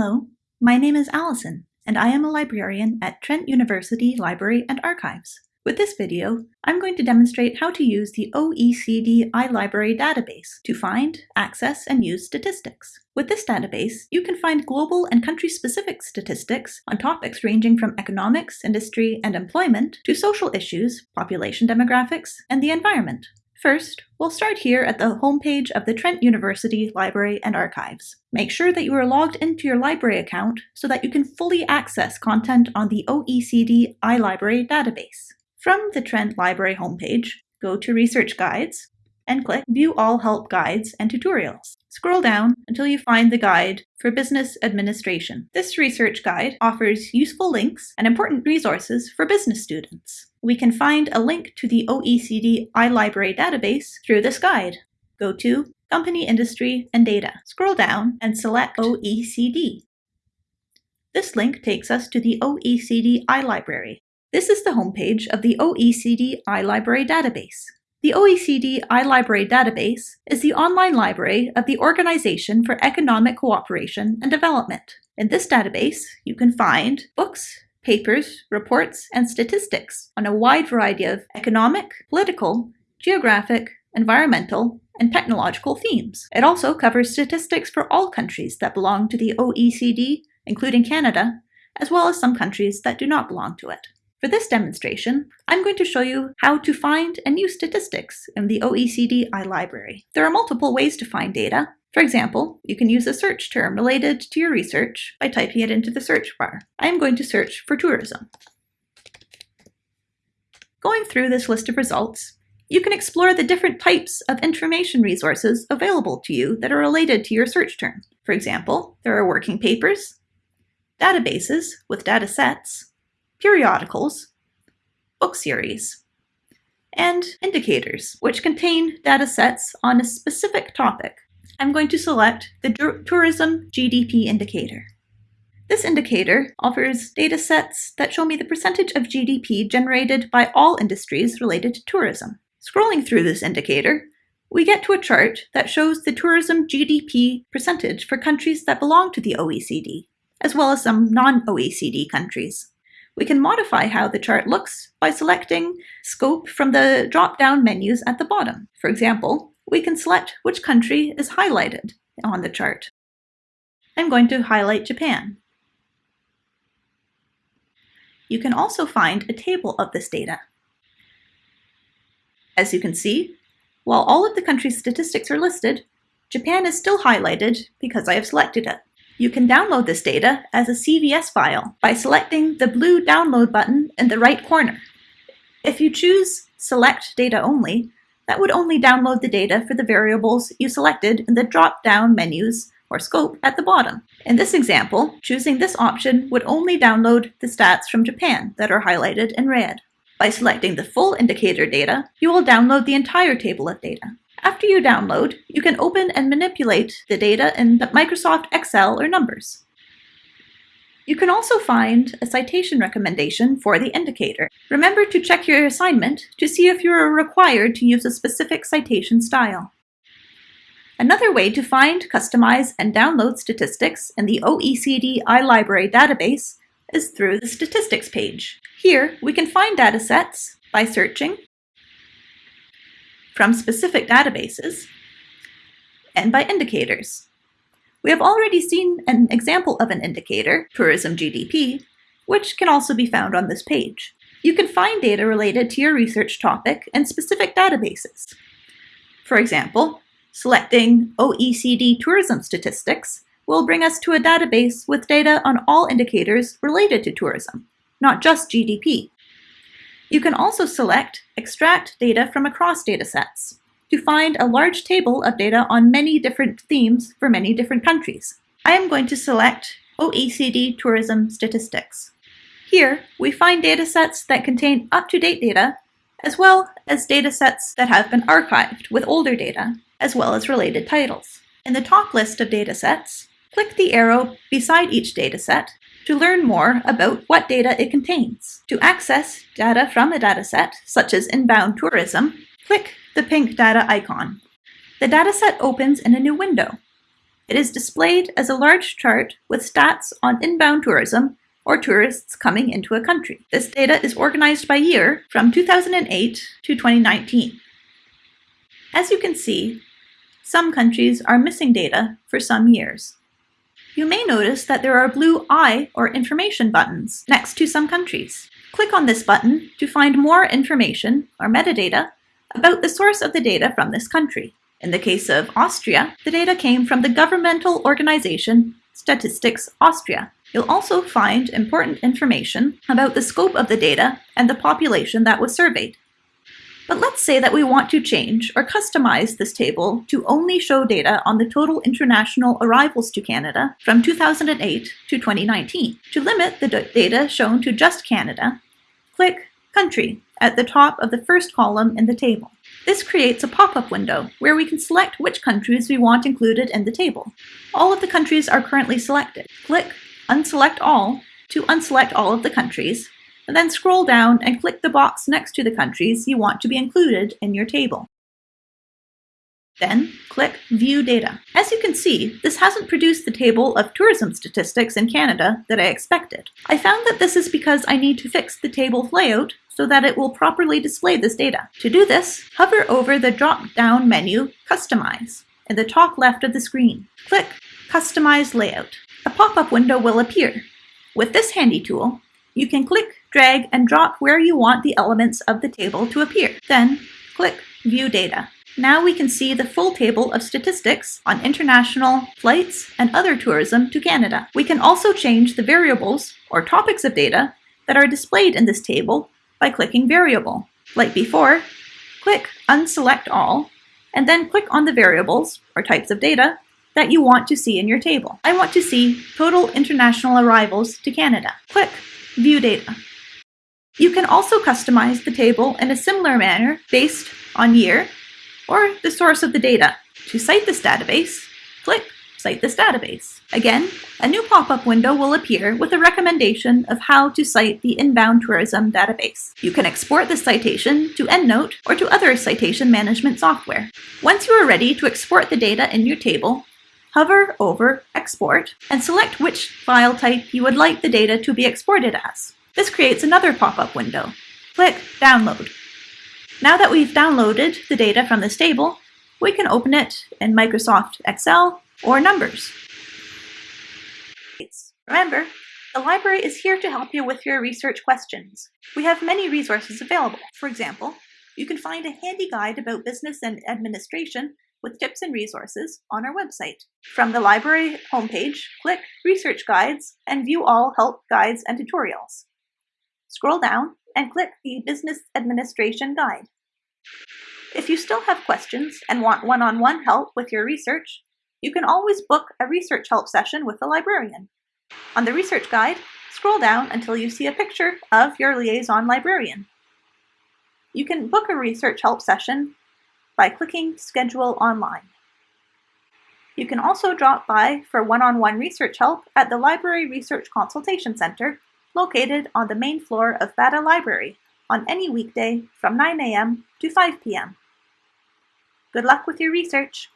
Hello, my name is Allison, and I am a librarian at Trent University Library and Archives. With this video, I'm going to demonstrate how to use the OECD iLibrary database to find, access, and use statistics. With this database, you can find global and country-specific statistics on topics ranging from economics, industry, and employment to social issues, population demographics, and the environment. First, we'll start here at the homepage of the Trent University Library and Archives. Make sure that you are logged into your library account so that you can fully access content on the OECD iLibrary database. From the Trent Library homepage, go to Research Guides and click View All Help Guides and Tutorials. Scroll down until you find the guide for business administration. This research guide offers useful links and important resources for business students. We can find a link to the OECD iLibrary database through this guide. Go to Company Industry and Data. Scroll down and select OECD. This link takes us to the OECD iLibrary. This is the homepage of the OECD iLibrary database. The OECD iLibrary database is the online library of the Organization for Economic Cooperation and Development. In this database, you can find books, papers, reports, and statistics on a wide variety of economic, political, geographic, environmental, and technological themes. It also covers statistics for all countries that belong to the OECD, including Canada, as well as some countries that do not belong to it. For this demonstration, I'm going to show you how to find and use statistics in the OECD iLibrary. There are multiple ways to find data. For example, you can use a search term related to your research by typing it into the search bar. I am going to search for tourism. Going through this list of results, you can explore the different types of information resources available to you that are related to your search term. For example, there are working papers, databases with data sets, periodicals, book series, and indicators, which contain data sets on a specific topic. I'm going to select the Tourism GDP indicator. This indicator offers data sets that show me the percentage of GDP generated by all industries related to tourism. Scrolling through this indicator, we get to a chart that shows the tourism GDP percentage for countries that belong to the OECD, as well as some non-OECD countries. We can modify how the chart looks by selecting Scope from the drop-down menus at the bottom. For example, we can select which country is highlighted on the chart. I'm going to highlight Japan. You can also find a table of this data. As you can see, while all of the country's statistics are listed, Japan is still highlighted because I have selected it. You can download this data as a CVS file by selecting the blue download button in the right corner. If you choose Select Data Only, that would only download the data for the variables you selected in the drop-down menus or scope at the bottom. In this example, choosing this option would only download the stats from Japan that are highlighted in red. By selecting the full indicator data, you will download the entire table of data. After you download, you can open and manipulate the data in Microsoft Excel or Numbers. You can also find a citation recommendation for the indicator. Remember to check your assignment to see if you are required to use a specific citation style. Another way to find, customize, and download statistics in the OECD iLibrary database is through the Statistics page. Here, we can find datasets by searching from specific databases, and by indicators. We have already seen an example of an indicator, tourism GDP, which can also be found on this page. You can find data related to your research topic in specific databases. For example, selecting OECD tourism statistics will bring us to a database with data on all indicators related to tourism, not just GDP. You can also select Extract Data from Across Datasets to find a large table of data on many different themes for many different countries. I am going to select OECD Tourism Statistics. Here, we find datasets that contain up-to-date data, as well as datasets that have been archived with older data, as well as related titles. In the top list of datasets, click the arrow beside each dataset to learn more about what data it contains. To access data from a dataset, such as inbound tourism, click the pink data icon. The dataset opens in a new window. It is displayed as a large chart with stats on inbound tourism or tourists coming into a country. This data is organized by year from 2008 to 2019. As you can see, some countries are missing data for some years. You may notice that there are blue I or information buttons next to some countries. Click on this button to find more information or metadata about the source of the data from this country. In the case of Austria, the data came from the governmental organization Statistics Austria. You'll also find important information about the scope of the data and the population that was surveyed. But let's say that we want to change or customize this table to only show data on the total international arrivals to Canada from 2008 to 2019. To limit the data shown to just Canada, click Country at the top of the first column in the table. This creates a pop-up window where we can select which countries we want included in the table. All of the countries are currently selected. Click Unselect All to unselect all of the countries, and then scroll down and click the box next to the countries you want to be included in your table. Then click View Data. As you can see, this hasn't produced the table of tourism statistics in Canada that I expected. I found that this is because I need to fix the table layout so that it will properly display this data. To do this, hover over the drop-down menu Customize in the top left of the screen. Click Customize Layout. A pop-up window will appear. With this handy tool, you can click, drag, and drop where you want the elements of the table to appear. Then click View Data. Now we can see the full table of statistics on international flights and other tourism to Canada. We can also change the variables or topics of data that are displayed in this table by clicking Variable. Like before, click Unselect All, and then click on the variables or types of data that you want to see in your table. I want to see total international arrivals to Canada. Click View Data. You can also customize the table in a similar manner based on year or the source of the data. To cite this database, click Cite this database. Again, a new pop-up window will appear with a recommendation of how to cite the inbound tourism database. You can export the citation to EndNote or to other citation management software. Once you are ready to export the data in your table, hover over Export and select which file type you would like the data to be exported as. This creates another pop-up window. Click Download. Now that we've downloaded the data from this table, we can open it in Microsoft Excel or Numbers. Remember, the library is here to help you with your research questions. We have many resources available. For example, you can find a handy guide about business and administration with tips and resources on our website. From the library homepage, click Research Guides and view all help guides and tutorials. Scroll down and click the Business Administration Guide. If you still have questions and want one-on-one -on -one help with your research, you can always book a research help session with a librarian. On the research guide, scroll down until you see a picture of your liaison librarian. You can book a research help session by clicking Schedule Online. You can also drop by for one-on-one -on -one research help at the Library Research Consultation Center located on the main floor of Bata Library on any weekday from 9 a.m. to 5 p.m. Good luck with your research!